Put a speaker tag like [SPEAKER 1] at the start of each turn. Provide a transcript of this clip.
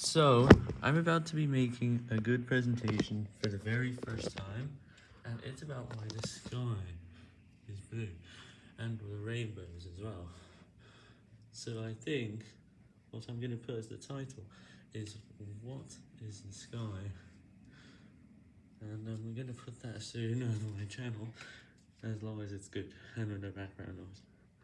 [SPEAKER 1] So, I'm about to be making a good presentation for the very first time, and it's about why the sky is blue, and the rainbows as well. So I think what I'm going to put as the title is What is the Sky? And um, we're going to put that soon on my channel, as long as it's good and with no background noise.